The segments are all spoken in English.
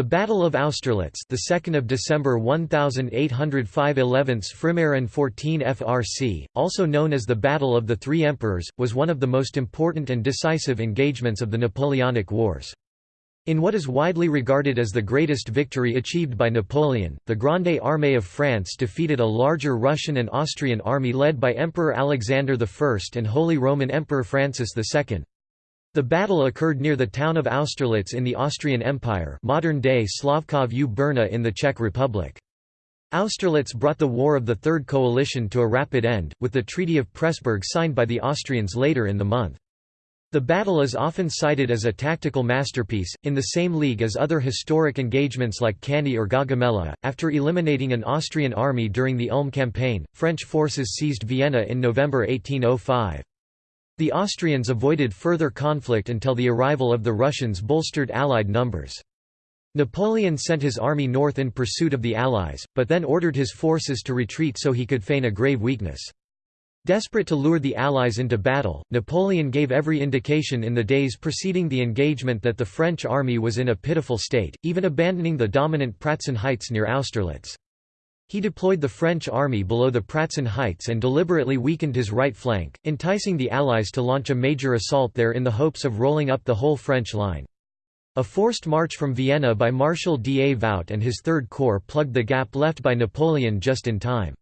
The Battle of Austerlitz, the 2nd of December 1805 11th Frimaire 14 FRC, also known as the Battle of the Three Emperors, was one of the most important and decisive engagements of the Napoleonic Wars. In what is widely regarded as the greatest victory achieved by Napoleon, the Grande Armée of France defeated a larger Russian and Austrian army led by Emperor Alexander I and Holy Roman Emperor Francis II. The battle occurred near the town of Austerlitz in the Austrian Empire modern-day Slavkov u Brna in the Czech Republic. Austerlitz brought the War of the Third Coalition to a rapid end, with the Treaty of Pressburg signed by the Austrians later in the month. The battle is often cited as a tactical masterpiece, in the same league as other historic engagements like Cannae or Gaugamela. After eliminating an Austrian army during the Ulm campaign, French forces seized Vienna in November 1805. The Austrians avoided further conflict until the arrival of the Russians bolstered Allied numbers. Napoleon sent his army north in pursuit of the Allies, but then ordered his forces to retreat so he could feign a grave weakness. Desperate to lure the Allies into battle, Napoleon gave every indication in the days preceding the engagement that the French army was in a pitiful state, even abandoning the dominant Pratzen Heights near Austerlitz. He deployed the French army below the Pratzen Heights and deliberately weakened his right flank, enticing the Allies to launch a major assault there in the hopes of rolling up the whole French line. A forced march from Vienna by Marshal Davout and his Third Corps plugged the gap left by Napoleon just in time.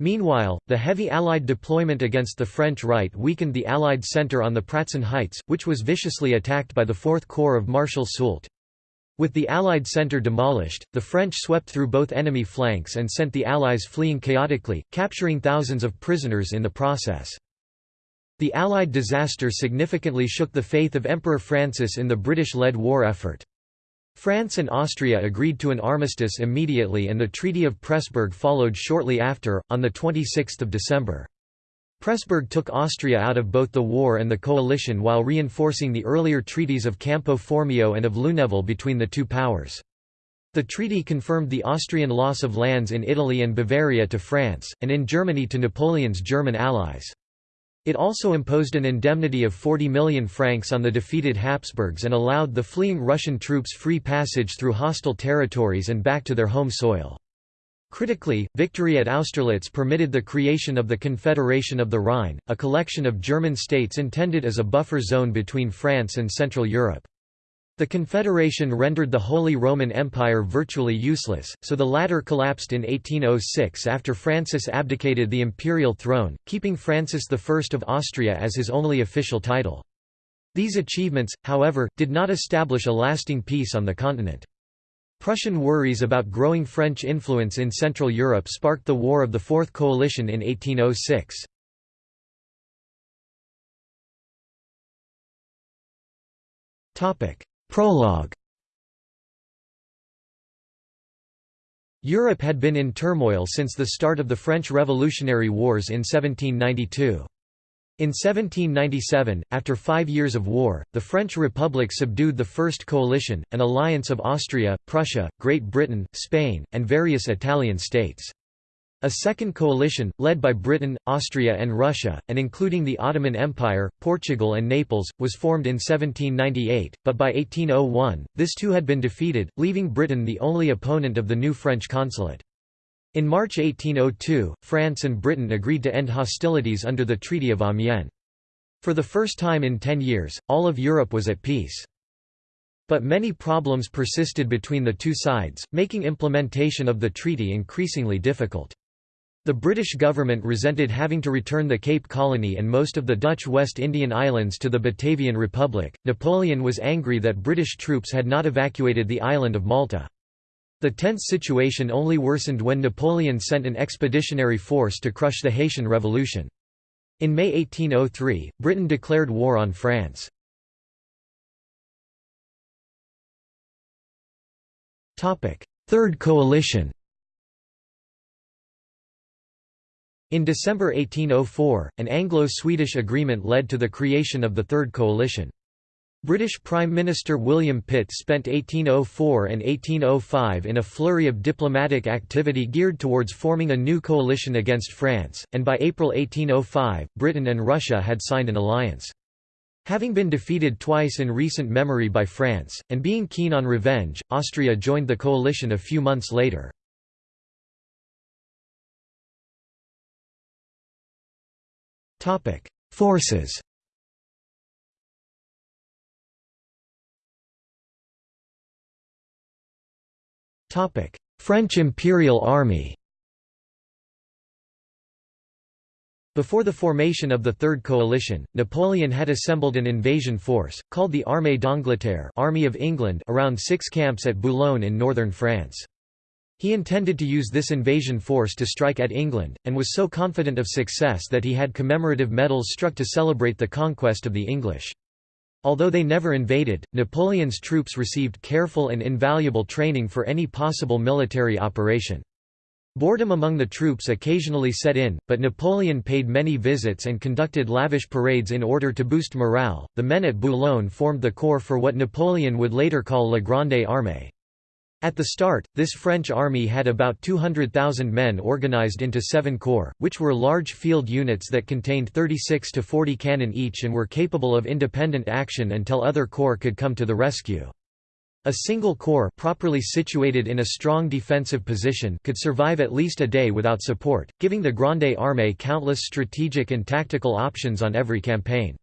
Meanwhile, the heavy Allied deployment against the French right weakened the Allied centre on the Pratzen Heights, which was viciously attacked by the Fourth Corps of Marshal Soult. With the Allied centre demolished, the French swept through both enemy flanks and sent the Allies fleeing chaotically, capturing thousands of prisoners in the process. The Allied disaster significantly shook the faith of Emperor Francis in the British-led war effort. France and Austria agreed to an armistice immediately and the Treaty of Pressburg followed shortly after, on 26 December. Pressburg took Austria out of both the war and the coalition while reinforcing the earlier treaties of Campo Formio and of Luneville between the two powers. The treaty confirmed the Austrian loss of lands in Italy and Bavaria to France, and in Germany to Napoleon's German allies. It also imposed an indemnity of 40 million francs on the defeated Habsburgs and allowed the fleeing Russian troops free passage through hostile territories and back to their home soil. Critically, victory at Austerlitz permitted the creation of the Confederation of the Rhine, a collection of German states intended as a buffer zone between France and Central Europe. The Confederation rendered the Holy Roman Empire virtually useless, so the latter collapsed in 1806 after Francis abdicated the imperial throne, keeping Francis I of Austria as his only official title. These achievements, however, did not establish a lasting peace on the continent. Prussian worries about growing French influence in Central Europe sparked the War of the Fourth Coalition in 1806. Prologue Europe had been in turmoil since the start of the French Revolutionary Wars in 1792. In 1797, after five years of war, the French Republic subdued the First Coalition, an alliance of Austria, Prussia, Great Britain, Spain, and various Italian states. A second coalition, led by Britain, Austria and Russia, and including the Ottoman Empire, Portugal and Naples, was formed in 1798, but by 1801, this too had been defeated, leaving Britain the only opponent of the new French consulate. In March 1802, France and Britain agreed to end hostilities under the Treaty of Amiens. For the first time in ten years, all of Europe was at peace. But many problems persisted between the two sides, making implementation of the treaty increasingly difficult. The British government resented having to return the Cape Colony and most of the Dutch West Indian Islands to the Batavian Republic. Napoleon was angry that British troops had not evacuated the island of Malta. The tense situation only worsened when Napoleon sent an expeditionary force to crush the Haitian Revolution. In May 1803, Britain declared war on France. Third Coalition In December 1804, an Anglo-Swedish agreement led to the creation of the Third Coalition. British Prime Minister William Pitt spent 1804 and 1805 in a flurry of diplomatic activity geared towards forming a new coalition against France, and by April 1805, Britain and Russia had signed an alliance. Having been defeated twice in recent memory by France, and being keen on revenge, Austria joined the coalition a few months later. Forces French Imperial Army Before the formation of the Third Coalition, Napoleon had assembled an invasion force, called the Armée d'Angleterre Army of England around six camps at Boulogne in northern France. He intended to use this invasion force to strike at England, and was so confident of success that he had commemorative medals struck to celebrate the conquest of the English. Although they never invaded, Napoleon's troops received careful and invaluable training for any possible military operation. Boredom among the troops occasionally set in, but Napoleon paid many visits and conducted lavish parades in order to boost morale. The men at Boulogne formed the corps for what Napoleon would later call La Grande Armée. At the start, this French army had about 200,000 men organized into seven corps, which were large field units that contained 36 to 40 cannon each and were capable of independent action until other corps could come to the rescue. A single corps properly situated in a strong defensive position could survive at least a day without support, giving the Grande Armée countless strategic and tactical options on every campaign.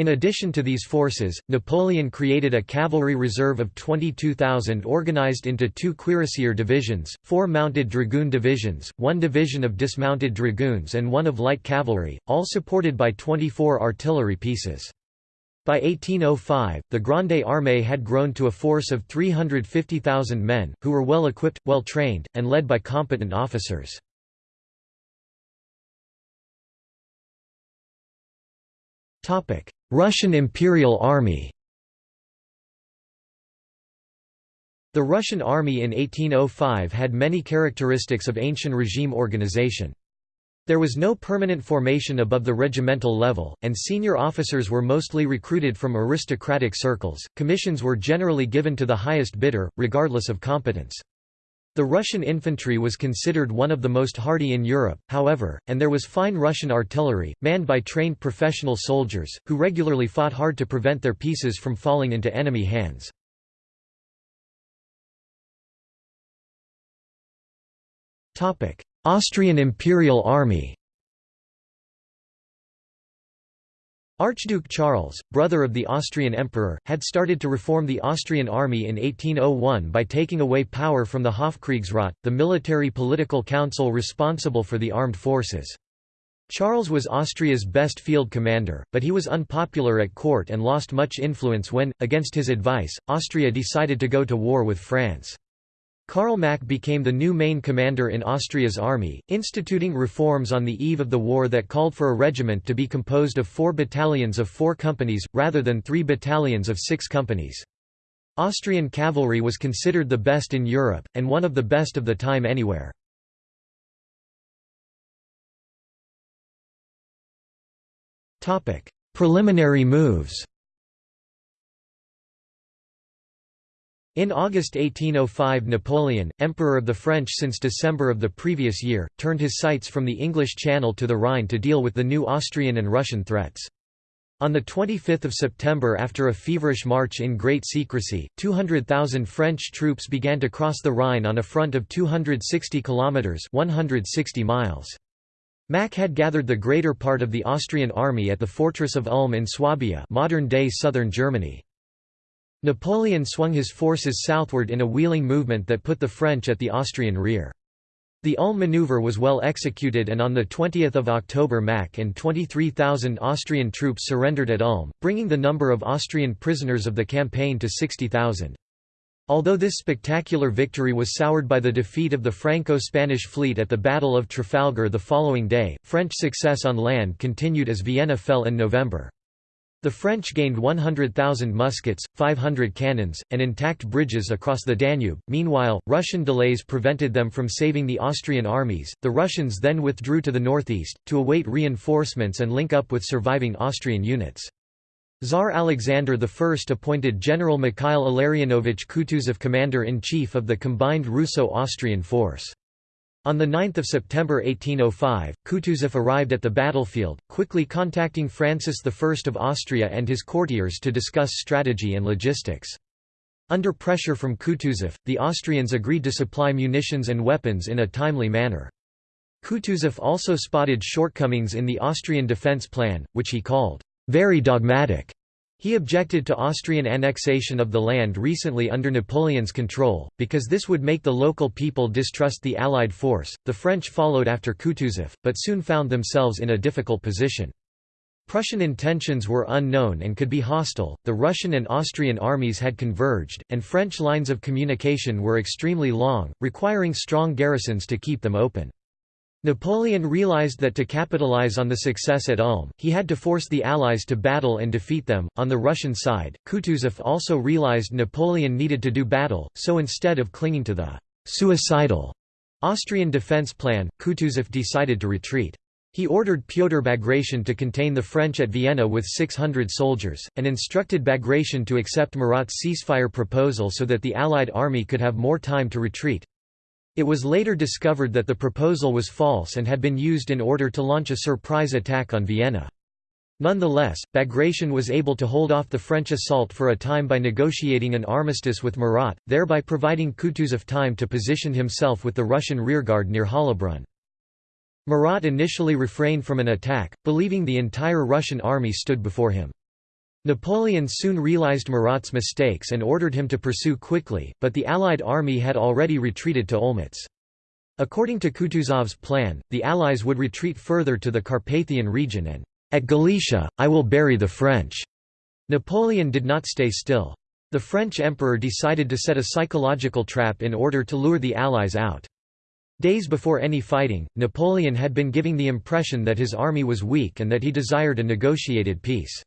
In addition to these forces, Napoleon created a cavalry reserve of 22,000 organized into two cuirassier divisions, four mounted dragoon divisions, one division of dismounted dragoons and one of light cavalry, all supported by 24 artillery pieces. By 1805, the Grande Armée had grown to a force of 350,000 men, who were well equipped, well trained, and led by competent officers. Russian Imperial Army The Russian army in 1805 had many characteristics of ancient regime organization. There was no permanent formation above the regimental level, and senior officers were mostly recruited from aristocratic circles. Commissions were generally given to the highest bidder, regardless of competence. The Russian infantry was considered one of the most hardy in Europe, however, and there was fine Russian artillery, manned by trained professional soldiers, who regularly fought hard to prevent their pieces from falling into enemy hands. Austrian Imperial Army Archduke Charles, brother of the Austrian emperor, had started to reform the Austrian army in 1801 by taking away power from the Hofkriegsrat, the military political council responsible for the armed forces. Charles was Austria's best field commander, but he was unpopular at court and lost much influence when, against his advice, Austria decided to go to war with France. Karl Mack became the new main commander in Austria's army, instituting reforms on the eve of the war that called for a regiment to be composed of four battalions of four companies, rather than three battalions of six companies. Austrian cavalry was considered the best in Europe, and one of the best of the time anywhere. Preliminary moves In August 1805 Napoleon, Emperor of the French since December of the previous year, turned his sights from the English Channel to the Rhine to deal with the new Austrian and Russian threats. On 25 September after a feverish march in great secrecy, 200,000 French troops began to cross the Rhine on a front of 260 kilometres 160 miles. Mack had gathered the greater part of the Austrian army at the fortress of Ulm in Swabia modern-day southern Germany. Napoleon swung his forces southward in a wheeling movement that put the French at the Austrian rear. The Ulm maneuver was well executed and on 20 October Mack and 23,000 Austrian troops surrendered at Ulm, bringing the number of Austrian prisoners of the campaign to 60,000. Although this spectacular victory was soured by the defeat of the Franco-Spanish fleet at the Battle of Trafalgar the following day, French success on land continued as Vienna fell in November. The French gained 100,000 muskets, 500 cannons, and intact bridges across the Danube. Meanwhile, Russian delays prevented them from saving the Austrian armies. The Russians then withdrew to the northeast, to await reinforcements and link up with surviving Austrian units. Tsar Alexander I appointed General Mikhail Illarionovich Kutuzov commander-in-chief of the combined Russo-Austrian force. On 9 September 1805, Kutuzov arrived at the battlefield, quickly contacting Francis I of Austria and his courtiers to discuss strategy and logistics. Under pressure from Kutuzov, the Austrians agreed to supply munitions and weapons in a timely manner. Kutuzov also spotted shortcomings in the Austrian defence plan, which he called, "...very dogmatic." He objected to Austrian annexation of the land recently under Napoleon's control, because this would make the local people distrust the Allied force. The French followed after Kutuzov, but soon found themselves in a difficult position. Prussian intentions were unknown and could be hostile, the Russian and Austrian armies had converged, and French lines of communication were extremely long, requiring strong garrisons to keep them open. Napoleon realized that to capitalize on the success at Ulm, he had to force the Allies to battle and defeat them. On the Russian side, Kutuzov also realized Napoleon needed to do battle, so instead of clinging to the suicidal Austrian defense plan, Kutuzov decided to retreat. He ordered Pyotr Bagration to contain the French at Vienna with 600 soldiers, and instructed Bagration to accept Murat's ceasefire proposal so that the Allied army could have more time to retreat. It was later discovered that the proposal was false and had been used in order to launch a surprise attack on Vienna. Nonetheless, Bagration was able to hold off the French assault for a time by negotiating an armistice with Murat, thereby providing Kutuzov time to position himself with the Russian rearguard near Hollabrunn. Murat initially refrained from an attack, believing the entire Russian army stood before him. Napoleon soon realized Murat's mistakes and ordered him to pursue quickly, but the Allied army had already retreated to Olmütz. According to Kutuzov's plan, the Allies would retreat further to the Carpathian region and, "...at Galicia, I will bury the French." Napoleon did not stay still. The French emperor decided to set a psychological trap in order to lure the Allies out. Days before any fighting, Napoleon had been giving the impression that his army was weak and that he desired a negotiated peace.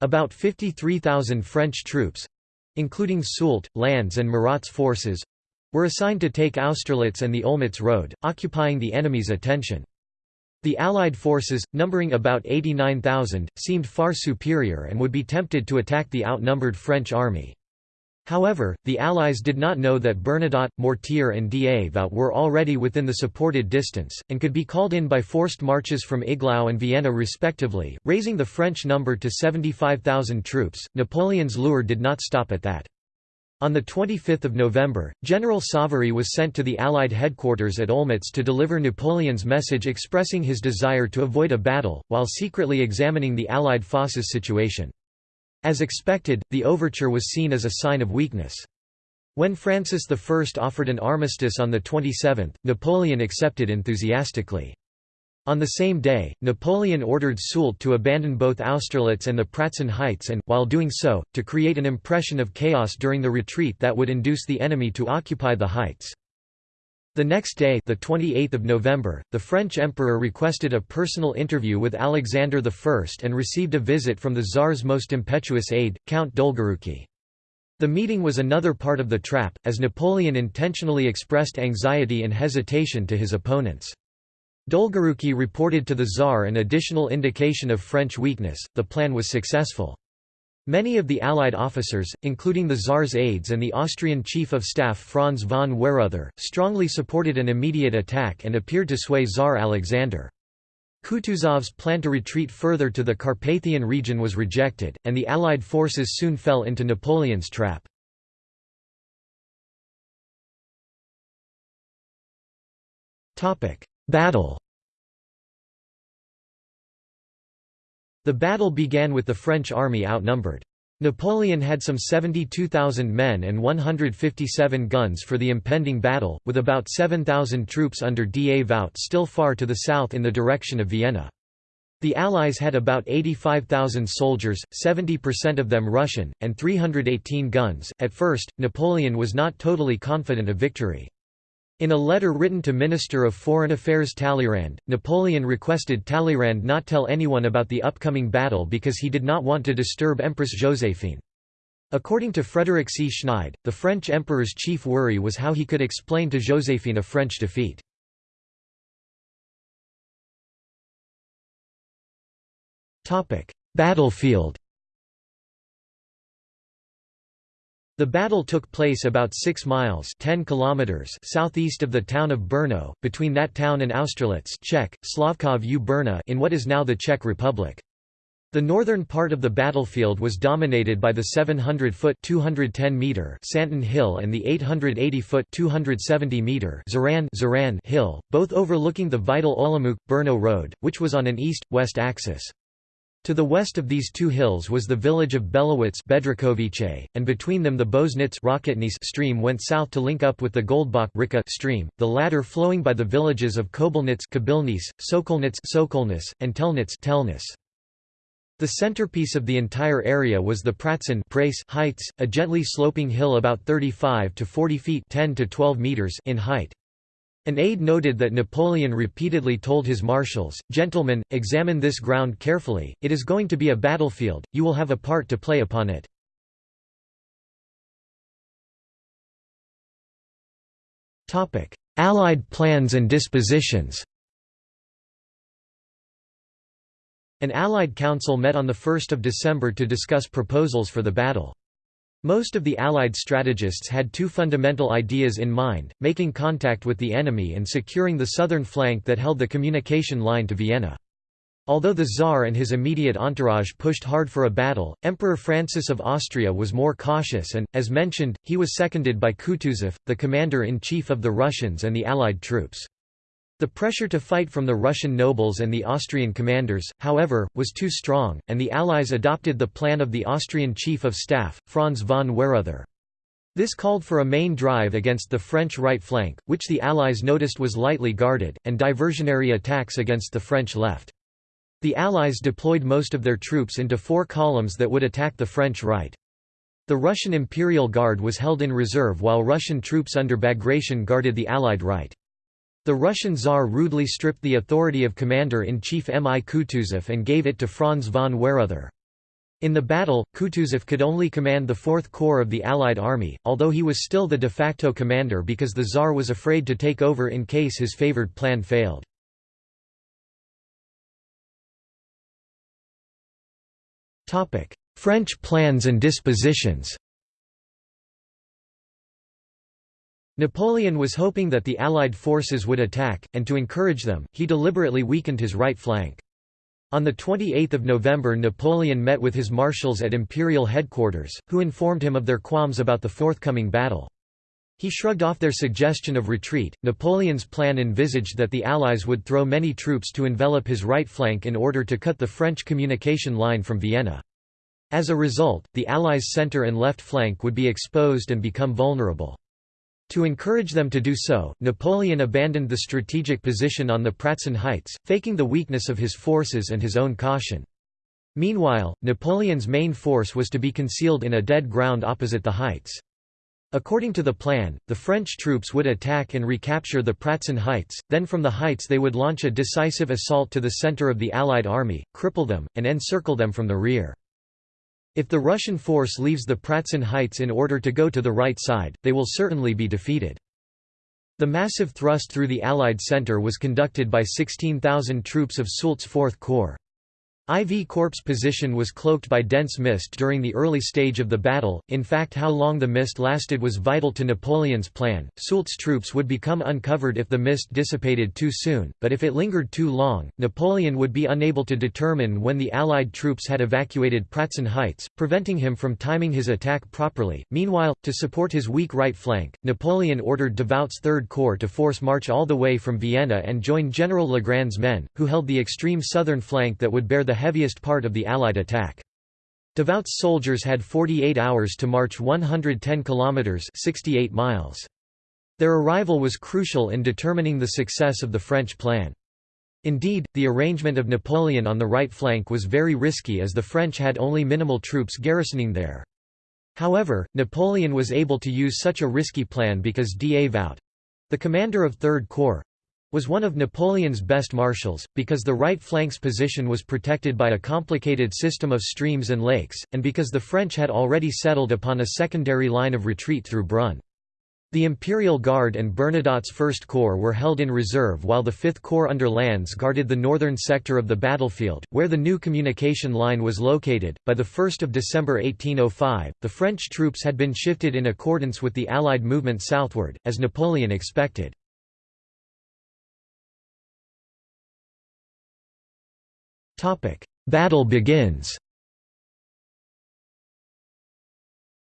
About 53,000 French troops—including Soult, Lannes and Murat's forces—were assigned to take Austerlitz and the Olmütz road, occupying the enemy's attention. The Allied forces, numbering about 89,000, seemed far superior and would be tempted to attack the outnumbered French army. However, the Allies did not know that Bernadotte, Mortier and Davout were already within the supported distance, and could be called in by forced marches from Iglau and Vienna respectively, raising the French number to 75,000 troops. Napoleon's lure did not stop at that. On 25 November, General Savary was sent to the Allied headquarters at Olmütz to deliver Napoleon's message expressing his desire to avoid a battle, while secretly examining the Allied forces situation. As expected, the overture was seen as a sign of weakness. When Francis I offered an armistice on the 27th, Napoleon accepted enthusiastically. On the same day, Napoleon ordered Soult to abandon both Austerlitz and the Pratzen Heights and, while doing so, to create an impression of chaos during the retreat that would induce the enemy to occupy the heights. The next day the 28th of November, the French emperor requested a personal interview with Alexander I and received a visit from the Tsar's most impetuous aide, Count Dolgoruki. The meeting was another part of the trap, as Napoleon intentionally expressed anxiety and hesitation to his opponents. Dolgoruki reported to the Tsar an additional indication of French weakness, the plan was successful. Many of the Allied officers, including the Tsar's aides and the Austrian Chief of Staff Franz von Weyrother, strongly supported an immediate attack and appeared to sway Tsar Alexander. Kutuzov's plan to retreat further to the Carpathian region was rejected, and the Allied forces soon fell into Napoleon's trap. Battle The battle began with the French army outnumbered. Napoleon had some 72,000 men and 157 guns for the impending battle, with about 7,000 troops under D. A. Davout still far to the south in the direction of Vienna. The Allies had about 85,000 soldiers, 70% of them Russian, and 318 guns. At first, Napoleon was not totally confident of victory. In a letter written to Minister of Foreign Affairs Talleyrand, Napoleon requested Talleyrand not tell anyone about the upcoming battle because he did not want to disturb Empress Joséphine. According to Frederick C. Schneid, the French emperor's chief worry was how he could explain to Joséphine a French defeat. Battlefield The battle took place about 6 miles 10 kilometers southeast of the town of Brno, between that town and Austerlitz Czech, Slavkov u Brna in what is now the Czech Republic. The northern part of the battlefield was dominated by the 700-foot (210 meter) Santon Hill and the 880-foot (270 meter) Zaran Zaran Hill, both overlooking the vital Olomouc-Brno road, which was on an east-west axis. To the west of these two hills was the village of Belowitz and between them the Bosenitz stream went south to link up with the Goldbach stream, the latter flowing by the villages of Kobelnitz Sokolnitz and Telnitz The centerpiece of the entire area was the Pratzen heights, a gently sloping hill about 35 to 40 feet 10 to 12 meters in height. An aide noted that Napoleon repeatedly told his marshals, Gentlemen, examine this ground carefully, it is going to be a battlefield, you will have a part to play upon it. Allied plans and dispositions An Allied council met on 1 December to discuss proposals for the battle. Most of the Allied strategists had two fundamental ideas in mind, making contact with the enemy and securing the southern flank that held the communication line to Vienna. Although the Tsar and his immediate entourage pushed hard for a battle, Emperor Francis of Austria was more cautious and, as mentioned, he was seconded by Kutuzov, the commander-in-chief of the Russians and the Allied troops. The pressure to fight from the Russian nobles and the Austrian commanders, however, was too strong, and the Allies adopted the plan of the Austrian Chief of Staff, Franz von Weyrother. This called for a main drive against the French right flank, which the Allies noticed was lightly guarded, and diversionary attacks against the French left. The Allies deployed most of their troops into four columns that would attack the French right. The Russian Imperial Guard was held in reserve while Russian troops under Bagration guarded the Allied right. The Russian Tsar rudely stripped the authority of commander-in-chief M. I. Kutuzov and gave it to Franz von Weyrother. In the battle, Kutuzov could only command the Fourth Corps of the Allied army, although he was still the de facto commander because the Tsar was afraid to take over in case his favored plan failed. French plans and dispositions Napoleon was hoping that the Allied forces would attack, and to encourage them, he deliberately weakened his right flank. On 28 November Napoleon met with his marshals at imperial headquarters, who informed him of their qualms about the forthcoming battle. He shrugged off their suggestion of retreat. Napoleon's plan envisaged that the Allies would throw many troops to envelop his right flank in order to cut the French communication line from Vienna. As a result, the Allies' center and left flank would be exposed and become vulnerable. To encourage them to do so, Napoleon abandoned the strategic position on the Pratzen Heights, faking the weakness of his forces and his own caution. Meanwhile, Napoleon's main force was to be concealed in a dead ground opposite the heights. According to the plan, the French troops would attack and recapture the Pratzen Heights, then from the heights they would launch a decisive assault to the center of the Allied army, cripple them, and encircle them from the rear. If the Russian force leaves the Pratzen Heights in order to go to the right side, they will certainly be defeated. The massive thrust through the Allied center was conducted by 16,000 troops of Soult's Fourth Corps. IV Corps' position was cloaked by dense mist during the early stage of the battle, in fact how long the mist lasted was vital to Napoleon's plan. Soult's troops would become uncovered if the mist dissipated too soon, but if it lingered too long, Napoleon would be unable to determine when the Allied troops had evacuated Pratzen Heights, preventing him from timing his attack properly. Meanwhile, to support his weak right flank, Napoleon ordered Davout's Third Corps to force march all the way from Vienna and join General Legrand's men, who held the extreme southern flank that would bear the the heaviest part of the Allied attack. Davout's soldiers had 48 hours to march 110 kilometers (68 miles). Their arrival was crucial in determining the success of the French plan. Indeed, the arrangement of Napoleon on the right flank was very risky as the French had only minimal troops garrisoning there. However, Napoleon was able to use such a risky plan because Davout—the commander of Third Corps, was one of Napoleon's best marshals, because the right flank's position was protected by a complicated system of streams and lakes, and because the French had already settled upon a secondary line of retreat through Brunn. The Imperial Guard and Bernadotte's 1st Corps were held in reserve while the 5th Corps under Lannes guarded the northern sector of the battlefield, where the new communication line was located. By 1 December 1805, the French troops had been shifted in accordance with the Allied movement southward, as Napoleon expected. Battle begins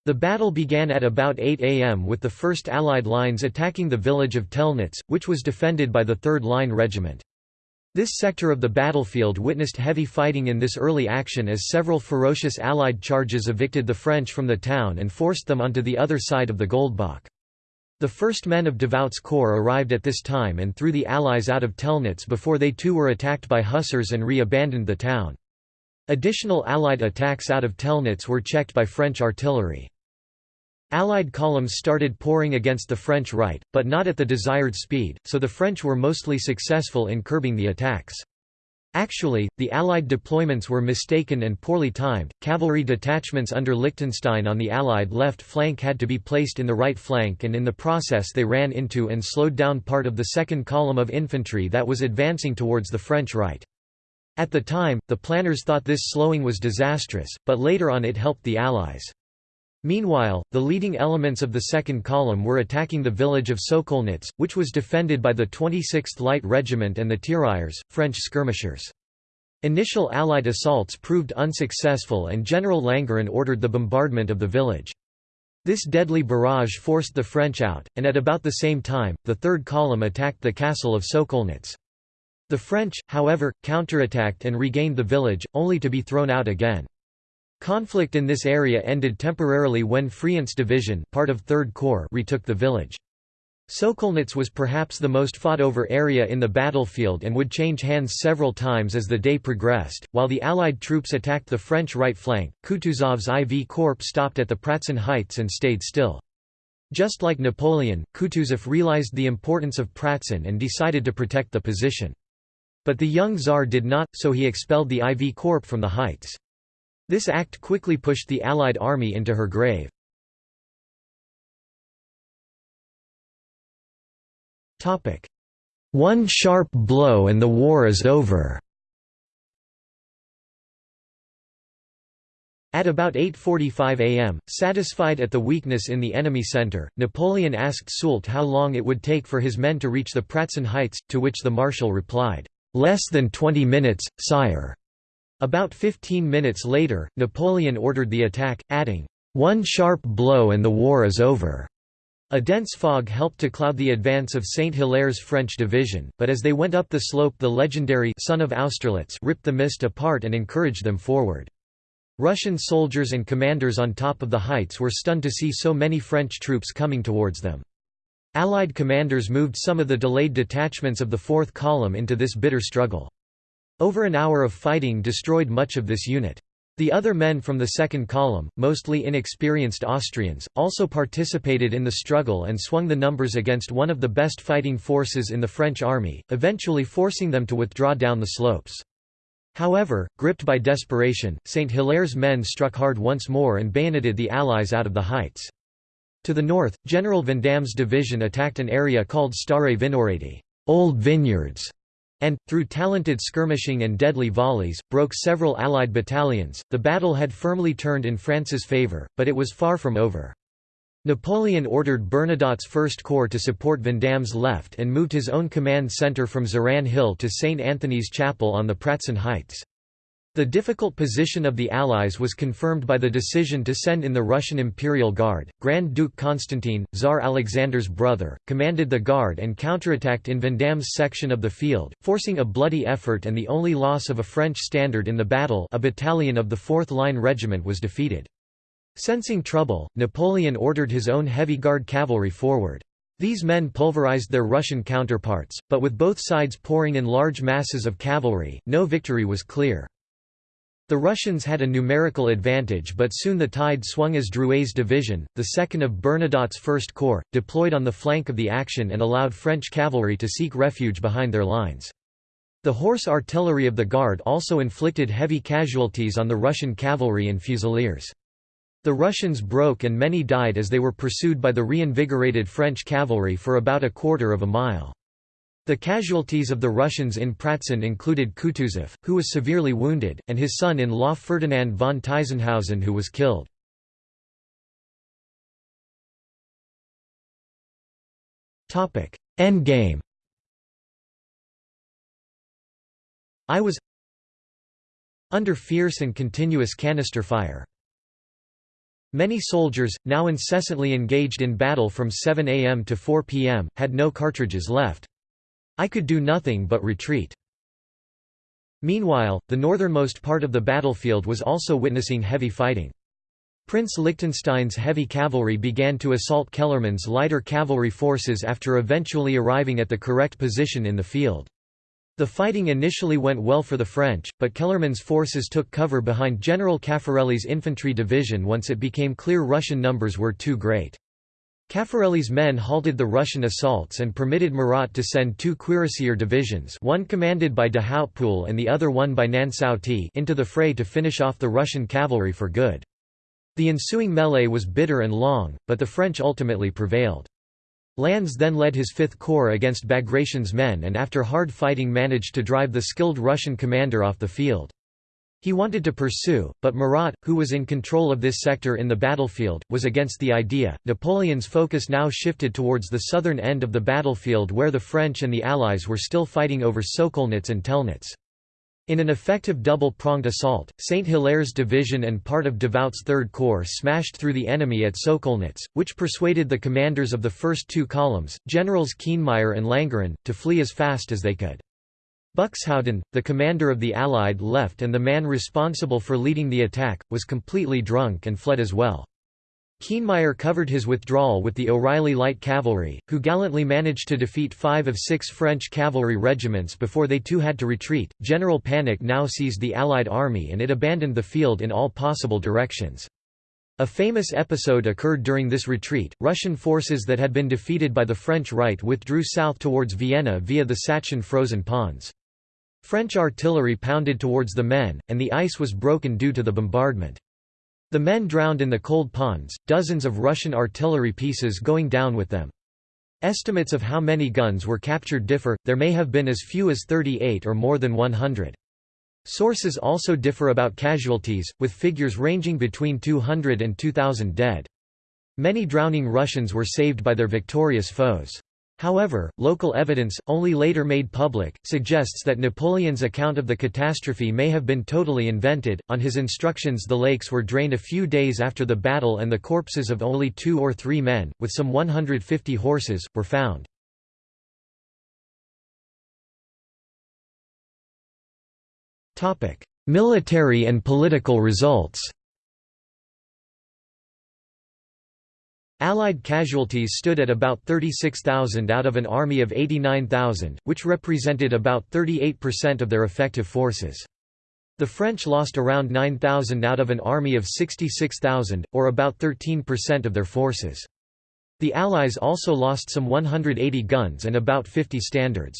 The battle began at about 8 am with the 1st Allied lines attacking the village of Telnitz, which was defended by the 3rd Line Regiment. This sector of the battlefield witnessed heavy fighting in this early action as several ferocious Allied charges evicted the French from the town and forced them onto the other side of the Goldbach. The first men of Davout's corps arrived at this time and threw the Allies out of Telnitz before they too were attacked by hussars and re-abandoned the town. Additional Allied attacks out of Telnitz were checked by French artillery. Allied columns started pouring against the French right, but not at the desired speed, so the French were mostly successful in curbing the attacks. Actually, the Allied deployments were mistaken and poorly timed. Cavalry detachments under Liechtenstein on the Allied left flank had to be placed in the right flank, and in the process, they ran into and slowed down part of the second column of infantry that was advancing towards the French right. At the time, the planners thought this slowing was disastrous, but later on it helped the Allies. Meanwhile, the leading elements of the second column were attacking the village of Sokolnitz, which was defended by the 26th Light Regiment and the Tirailleurs, French skirmishers. Initial Allied assaults proved unsuccessful and General Langeron ordered the bombardment of the village. This deadly barrage forced the French out, and at about the same time, the third column attacked the castle of Sokolnitz. The French, however, counterattacked and regained the village, only to be thrown out again. Conflict in this area ended temporarily when Friant's division part of 3rd Corps retook the village. Sokolnitz was perhaps the most fought-over area in the battlefield and would change hands several times as the day progressed. While the Allied troops attacked the French right flank, Kutuzov's IV Corps stopped at the Pratzen Heights and stayed still. Just like Napoleon, Kutuzov realized the importance of Pratzen and decided to protect the position. But the young Tsar did not, so he expelled the IV Corps from the heights. This act quickly pushed the Allied army into her grave. One sharp blow and the war is over. At about 8.45 am, satisfied at the weakness in the enemy centre, Napoleon asked Soult how long it would take for his men to reach the Pratzen Heights, to which the marshal replied, "'Less than twenty minutes, sire.' About 15 minutes later, Napoleon ordered the attack, adding, "'One sharp blow and the war is over.'" A dense fog helped to cloud the advance of Saint-Hilaire's French division, but as they went up the slope the legendary sun of Austerlitz ripped the mist apart and encouraged them forward. Russian soldiers and commanders on top of the heights were stunned to see so many French troops coming towards them. Allied commanders moved some of the delayed detachments of the Fourth Column into this bitter struggle. Over an hour of fighting destroyed much of this unit. The other men from the second column, mostly inexperienced Austrians, also participated in the struggle and swung the numbers against one of the best fighting forces in the French army, eventually forcing them to withdraw down the slopes. However, gripped by desperation, St. Hilaire's men struck hard once more and bayoneted the Allies out of the heights. To the north, General Vandamme's division attacked an area called Stare Vinohrady old vineyards", and, through talented skirmishing and deadly volleys, broke several Allied battalions. The battle had firmly turned in France's favour, but it was far from over. Napoleon ordered Bernadotte's First Corps to support Vandamme's left and moved his own command centre from Zeran Hill to St. Anthony's Chapel on the Pratzen Heights. The difficult position of the Allies was confirmed by the decision to send in the Russian Imperial Guard. Grand Duke Constantine, Tsar Alexander's brother, commanded the Guard and counterattacked in Vandamme's section of the field, forcing a bloody effort and the only loss of a French standard in the battle a battalion of the 4th Line Regiment was defeated. Sensing trouble, Napoleon ordered his own heavy guard cavalry forward. These men pulverized their Russian counterparts, but with both sides pouring in large masses of cavalry, no victory was clear. The Russians had a numerical advantage but soon the tide swung as Drouet's division, the second of Bernadotte's First Corps, deployed on the flank of the action and allowed French cavalry to seek refuge behind their lines. The horse artillery of the Guard also inflicted heavy casualties on the Russian cavalry and fusiliers. The Russians broke and many died as they were pursued by the reinvigorated French cavalry for about a quarter of a mile. The casualties of the Russians in Pratzen included Kutuzov, who was severely wounded, and his son-in-law Ferdinand von Tiesenhausen who was killed. Endgame I was under fierce and continuous canister fire. Many soldiers, now incessantly engaged in battle from 7 am to 4 pm, had no cartridges left. I could do nothing but retreat. Meanwhile, the northernmost part of the battlefield was also witnessing heavy fighting. Prince Liechtenstein's heavy cavalry began to assault Kellermann's lighter cavalry forces after eventually arriving at the correct position in the field. The fighting initially went well for the French, but Kellermann's forces took cover behind General Caffarelli's infantry division once it became clear Russian numbers were too great. Caffarelli's men halted the Russian assaults and permitted Murat to send two cuirassier divisions one commanded by de Hautpoul and the other one by Nansouty into the fray to finish off the Russian cavalry for good. The ensuing melee was bitter and long, but the French ultimately prevailed. Lannes then led his Fifth Corps against Bagration's men and after hard fighting managed to drive the skilled Russian commander off the field. He wanted to pursue, but Murat, who was in control of this sector in the battlefield, was against the idea. Napoleon's focus now shifted towards the southern end of the battlefield where the French and the Allies were still fighting over Sokolnitz and Telnitz. In an effective double-pronged assault, St. Hilaire's division and part of Davout's Third Corps smashed through the enemy at Sokolnitz, which persuaded the commanders of the first two columns, Generals Kienmeyer and Langeron, to flee as fast as they could. Buxhowden, the commander of the Allied left and the man responsible for leading the attack, was completely drunk and fled as well. Kienmeyer covered his withdrawal with the O'Reilly Light Cavalry, who gallantly managed to defeat five of six French cavalry regiments before they too had to retreat. General panic now seized the Allied army and it abandoned the field in all possible directions. A famous episode occurred during this retreat. Russian forces that had been defeated by the French right withdrew south towards Vienna via the Satschan frozen ponds. French artillery pounded towards the men, and the ice was broken due to the bombardment. The men drowned in the cold ponds, dozens of Russian artillery pieces going down with them. Estimates of how many guns were captured differ, there may have been as few as 38 or more than 100. Sources also differ about casualties, with figures ranging between 200 and 2,000 dead. Many drowning Russians were saved by their victorious foes. However, local evidence, only later made public, suggests that Napoleon's account of the catastrophe may have been totally invented. On his instructions, the lakes were drained a few days after the battle, and the corpses of only two or three men, with some 150 horses, were found. Military and political results Allied casualties stood at about 36,000 out of an army of 89,000, which represented about 38% of their effective forces. The French lost around 9,000 out of an army of 66,000, or about 13% of their forces. The Allies also lost some 180 guns and about 50 standards.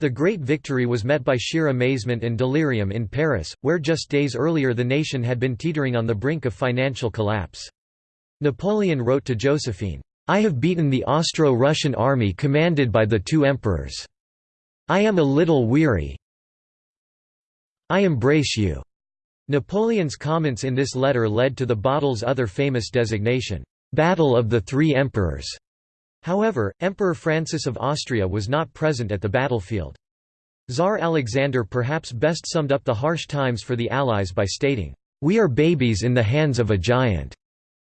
The great victory was met by sheer amazement and delirium in Paris, where just days earlier the nation had been teetering on the brink of financial collapse. Napoleon wrote to Josephine, I have beaten the Austro-Russian army commanded by the two emperors. I am a little weary. I embrace you. Napoleon's comments in this letter led to the battle's other famous designation, Battle of the Three Emperors. However, Emperor Francis of Austria was not present at the battlefield. Tsar Alexander perhaps best summed up the harsh times for the Allies by stating, "We are babies in the hands of a giant."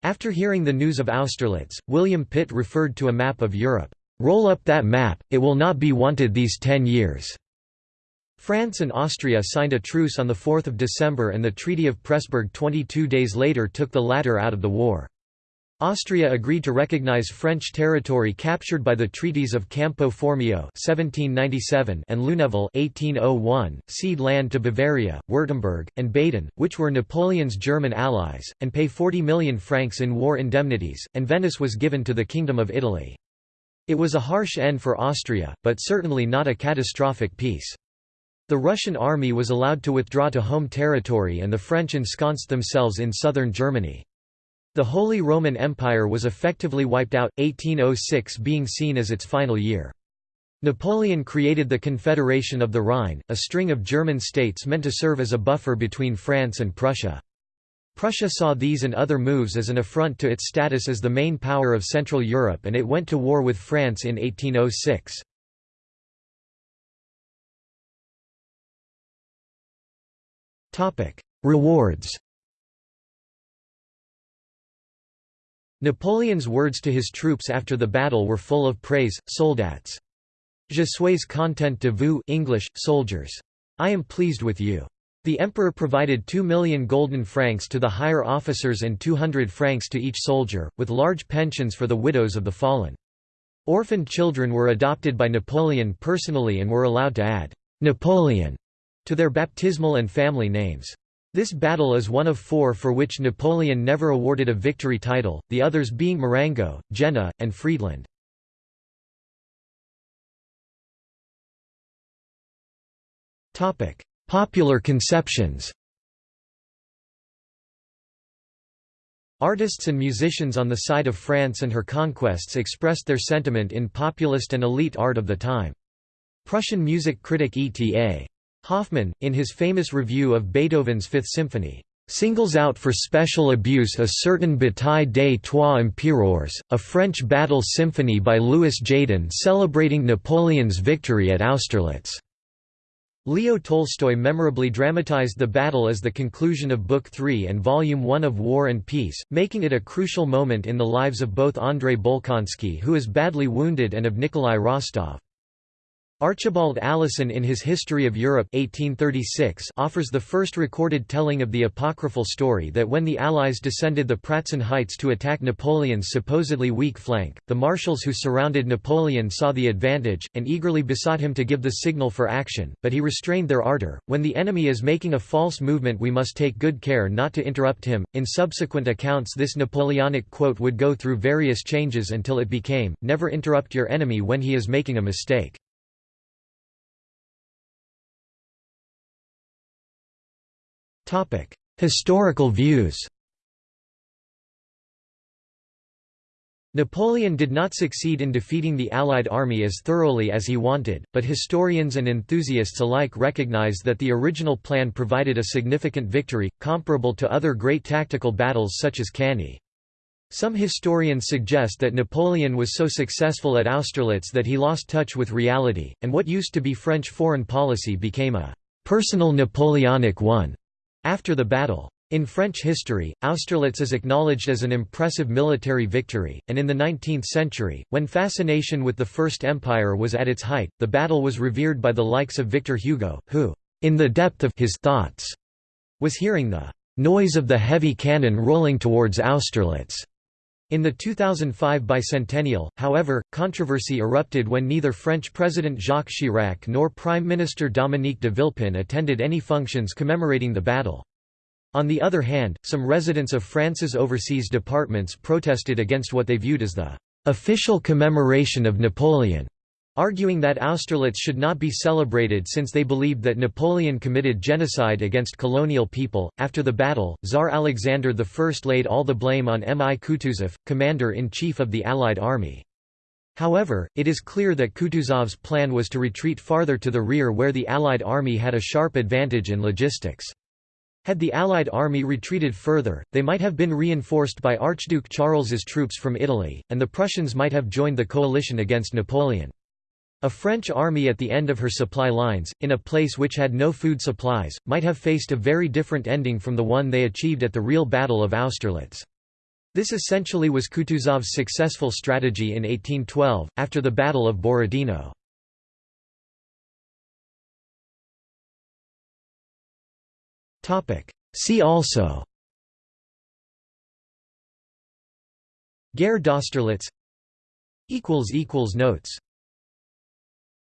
After hearing the news of Austerlitz, William Pitt referred to a map of Europe. "'Roll up that map, it will not be wanted these ten years." France and Austria signed a truce on 4 December and the Treaty of Pressburg 22 days later took the latter out of the war. Austria agreed to recognize French territory captured by the treaties of Campo Formio (1797) and Luneville (1801), cede land to Bavaria, Württemberg, and Baden, which were Napoleon's German allies, and pay 40 million francs in war indemnities, and Venice was given to the Kingdom of Italy. It was a harsh end for Austria, but certainly not a catastrophic peace. The Russian army was allowed to withdraw to home territory and the French ensconced themselves in southern Germany. The Holy Roman Empire was effectively wiped out, 1806 being seen as its final year. Napoleon created the Confederation of the Rhine, a string of German states meant to serve as a buffer between France and Prussia. Prussia saw these and other moves as an affront to its status as the main power of Central Europe and it went to war with France in 1806. Rewards Napoleon's words to his troops after the battle were full of praise, soldats. Je suis content de vous English, soldiers. I am pleased with you. The emperor provided 2 million golden francs to the higher officers and 200 francs to each soldier, with large pensions for the widows of the fallen. Orphaned children were adopted by Napoleon personally and were allowed to add «Napoleon» to their baptismal and family names. This battle is one of four for which Napoleon never awarded a victory title, the others being Marengo, Jena, and Friedland. Popular conceptions Artists and musicians on the side of France and her conquests expressed their sentiment in populist and elite art of the time. Prussian music critic E.T.A. Hoffmann, in his famous review of Beethoven's Fifth Symphony, singles out for special abuse a certain Bataille des Trois Empereurs, a French battle symphony by Louis Jadin celebrating Napoleon's victory at Austerlitz. Leo Tolstoy memorably dramatized the battle as the conclusion of Book 3 and Volume 1 of War and Peace, making it a crucial moment in the lives of both Andrei Bolkonsky who is badly wounded and of Nikolai Rostov. Archibald Alison in his History of Europe 1836 offers the first recorded telling of the apocryphal story that when the Allies descended the Pratzen Heights to attack Napoleon's supposedly weak flank, the marshals who surrounded Napoleon saw the advantage, and eagerly besought him to give the signal for action, but he restrained their ardor. When the enemy is making a false movement we must take good care not to interrupt him. In subsequent accounts this Napoleonic quote would go through various changes until it became, never interrupt your enemy when he is making a mistake. Historical views Napoleon did not succeed in defeating the Allied army as thoroughly as he wanted, but historians and enthusiasts alike recognize that the original plan provided a significant victory, comparable to other great tactical battles such as Cannae. Some historians suggest that Napoleon was so successful at Austerlitz that he lost touch with reality, and what used to be French foreign policy became a personal Napoleonic one. After the battle. In French history, Austerlitz is acknowledged as an impressive military victory, and in the 19th century, when fascination with the First Empire was at its height, the battle was revered by the likes of Victor Hugo, who, in the depth of his thoughts, was hearing the noise of the heavy cannon rolling towards Austerlitz. In the 2005 bicentennial, however, controversy erupted when neither French President Jacques Chirac nor Prime Minister Dominique de Villepin attended any functions commemorating the battle. On the other hand, some residents of France's overseas departments protested against what they viewed as the official commemoration of Napoleon arguing that Austerlitz should not be celebrated since they believed that Napoleon committed genocide against colonial people. After the battle, Tsar Alexander I laid all the blame on M. I. Kutuzov, commander-in-chief of the Allied army. However, it is clear that Kutuzov's plan was to retreat farther to the rear where the Allied army had a sharp advantage in logistics. Had the Allied army retreated further, they might have been reinforced by Archduke Charles's troops from Italy, and the Prussians might have joined the coalition against Napoleon. A French army at the end of her supply lines, in a place which had no food supplies, might have faced a very different ending from the one they achieved at the real Battle of Austerlitz. This essentially was Kutuzov's successful strategy in 1812, after the Battle of Borodino. See also Guerre d'Austerlitz Notes